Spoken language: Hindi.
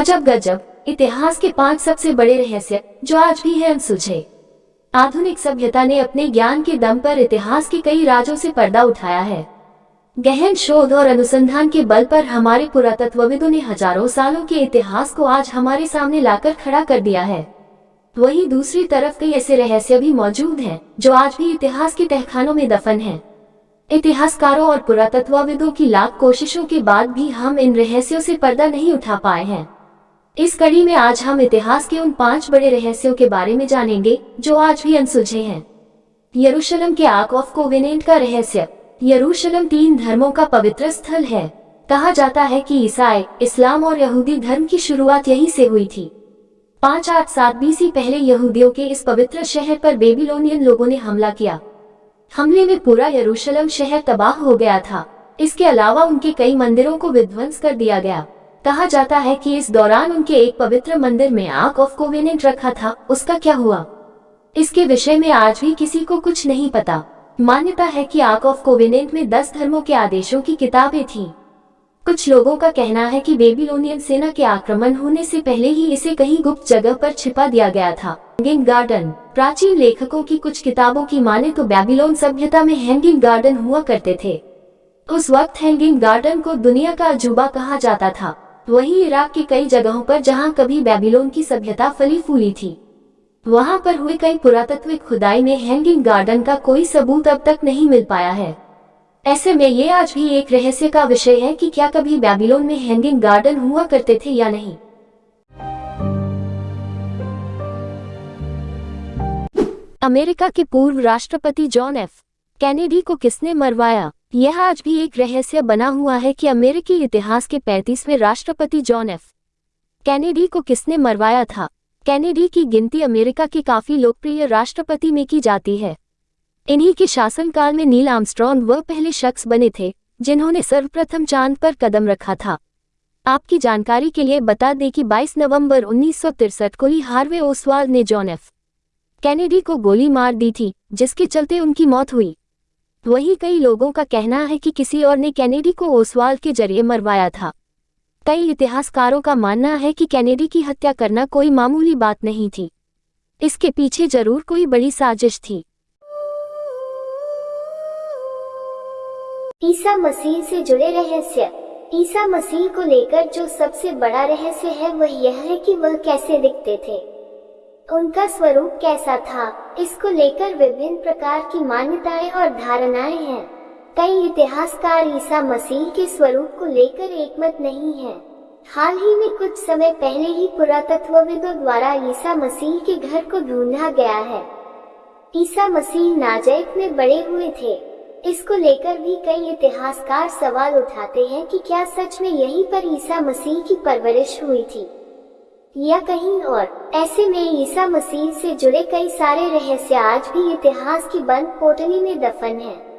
अजब गजब, इतिहास के पाँच सबसे बड़े रहस्य, जो आज भी है अनसुलझे। आधुनिक सभ्यता ने अपने ज्ञान के दम पर इतिहास के कई राजों से पर्दा उठाया है। गहन शोध और अनुसंधान के बल पर हमारे पुरातत्वविदों ने हज़ारों सालों के इतिहास को आज हमारे सामने लाकर खड़ा कर दिया है। वहीं दूसरी तरफ़ कई ऐसे रहस्य भी मौजूद हैं, जो आज भी इतिहास के तहखानों में दफन हैं। इतिहासकारों और पुरातत्वविदों की लाख कोशिशों के बाद भी हम इन रहस्यों से पर्दा नहीं उठा पाए हैं। इस कड़ी में आज हम इतिहास के उन पाँच बड़े रहस्यों के बारे में जानेंगे, जो आज भी अनसुलझे हैं। यरूशलेम के आक ऑफ़ कोवेनेंट का रहस्य, यरूशलेम तीन धर्मों का पवित्र स्थल है। कहा जाता है कि ईसाई, इस्लाम और यहूदी धर्म की शुरुआत यहीं से हुई थी। पाँच आठ सात बीसी पहले यहूदियों के इस पवित्र शहर पर बेबीलोनियन लोगों ने हमला किया। हमले में पूरा यरूशलेम शहर तबाह हो गया था। इसके अलावा उनके कई मंदिरों को विध्वंस कर दिया गया। कहा जाता है कि इस दौरान उनके एक पवित्र मंदिर में आक ऑफ़ कोवेनेंट रखा था, उसका क्या हुआ? इसके विषय में आज भी किसी को कुछ नहीं पता। मान्यता है कि आक ऑफ़ कोवेनेंट में दस धर्मों के आदेशों की किताबें थीं। कुछ लोगों का कहना है कि बेबीलोनियन सेना के आक्रमण होने से पहले ही इसे कहीं गुप्त जगह पर छिपा दिया गया था। हैंगिंग गार्डन प्राचीन लेखकों की कुछ किताबों की माने तो बेबीलोन सभ्यता में हैंगिंग गार्डन हुआ करते थे। उस वक्त हैंगिंग गार्डन को दुनिया का अजूबा कहा जाता था। वहीं इराक की कई जगहों पर जहाँ कभी बेबीलोन की सभ्यता फली फूली थी। वहाँ पर हुए कई पुरातत्विक खुदाई में हैंगिंग गार्डन का कोई सबूत अब तक नहीं मिल पाया है। ऐसे में ये आज भी एक रहस्य का विषय है कि क्या कभी बेबीलोन में हैंगिंग गार्डन हुआ करते थे या नहीं। अमेरिका के पूर्व राष्ट्रपति जॉन एफ़. कैनेडी को किसने मरवाया? यह आज भी एक रहस्य बना हुआ है कि अमेरिकी इतिहास के पैंतीसवें राष्ट्रपति जॉन एफ़. कैनेडी को किसने मरवाया था? कैनेडी की गिनती अमेरिका के काफ़ी लोकप्रिय राष्ट्रपति में की जाती है। इन्हीं के शासनकाल में नील आर्मस्ट्रॉन्ग वह पहले शख्स बने थे, जिन्होंने सर्वप्रथम चाँद पर कदम रखा था। आपकी जानकारी के लिए बता दें कि 22 नवंबर उन्नीस को ही हार्वे ओसवाल ने जॉन एफ़. कैनेडी को गोली मार दी थी, जिसके चलते उनकी मौत हुई। वहीं कई लोगों का कहना है कि किसी और ने कैनेडी को ओसवाल के ज़रिए मरवाया था। कई इतिहासकारों का मानना है कि कैनेडी की हत्या करना कोई मामूली बात नहीं थी। इसके पीछे ज़रूर कोई बड़ी साजिश थी। ईसा मसीह से जुड़े रहस्य। ईसा मसीह को लेकर जो सबसे बड़ा रहस्य है वह यह है कि वह कैसे दिखते थे। उनका स्वरूप कैसा था? इसको लेकर विभिन्न प्रकार की मान्यताएँ और धारणाएँ हैं। कई इतिहासकार ईसा मसीह के स्वरूप को लेकर एकमत नहीं है। हाल ही में कुछ समय पहले ही पुरातत्वविदों द्वारा ईसा मसीह के घर को ढूंढा गया है। ईसा मसीह नाजैक में बड़े हुए थे। इसको लेकर भी कई इतिहासकार सवाल उठाते हैं कि क्या सच में यहीं पर ईसा मसीह की परवरिश हुई थी। या कहीं और ऐसे में ईसा मसीह से जुड़े कई सारे रहस्य आज भी इतिहास की बंद पोटली में दफन हैं।